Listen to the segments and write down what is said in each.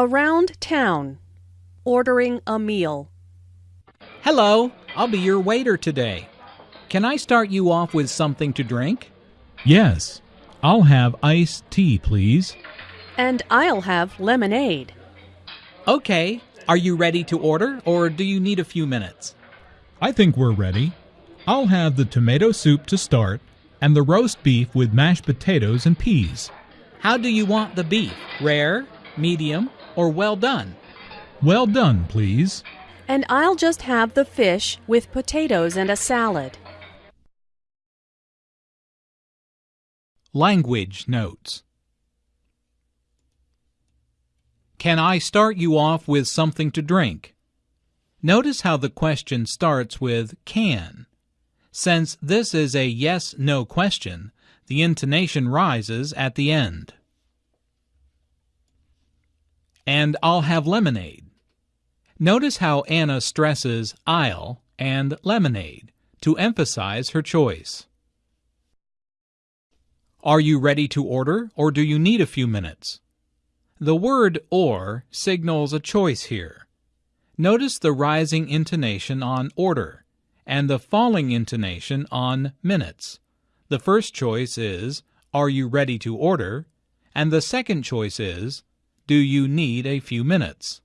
Around town. Ordering a meal. Hello, I'll be your waiter today. Can I start you off with something to drink? Yes. I'll have iced tea, please. And I'll have lemonade. Okay, are you ready to order or do you need a few minutes? I think we're ready. I'll have the tomato soup to start and the roast beef with mashed potatoes and peas. How do you want the beef? Rare, medium, or well done? Well done, please. And I'll just have the fish with potatoes and a salad. Language Notes Can I start you off with something to drink? Notice how the question starts with can. Since this is a yes-no question, the intonation rises at the end. And I'll have lemonade. Notice how Anna stresses I'll and lemonade to emphasize her choice. Are you ready to order or do you need a few minutes? The word or signals a choice here. Notice the rising intonation on order and the falling intonation on minutes. The first choice is Are you ready to order? and the second choice is Do you need a few minutes?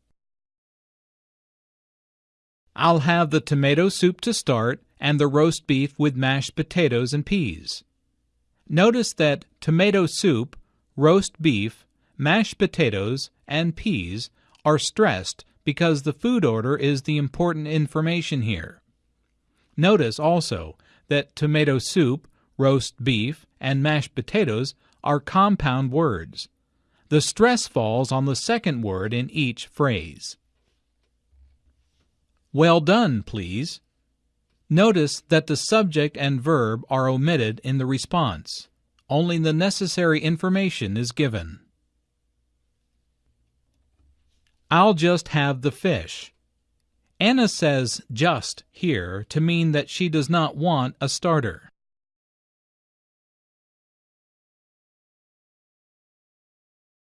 I'll have the tomato soup to start and the roast beef with mashed potatoes and peas. Notice that tomato soup, roast beef, mashed potatoes, and peas are stressed because the food order is the important information here. Notice also that tomato soup, roast beef, and mashed potatoes are compound words. The stress falls on the second word in each phrase. Well done, please. Notice that the subject and verb are omitted in the response. Only the necessary information is given. I'll just have the fish. Anna says just here to mean that she does not want a starter.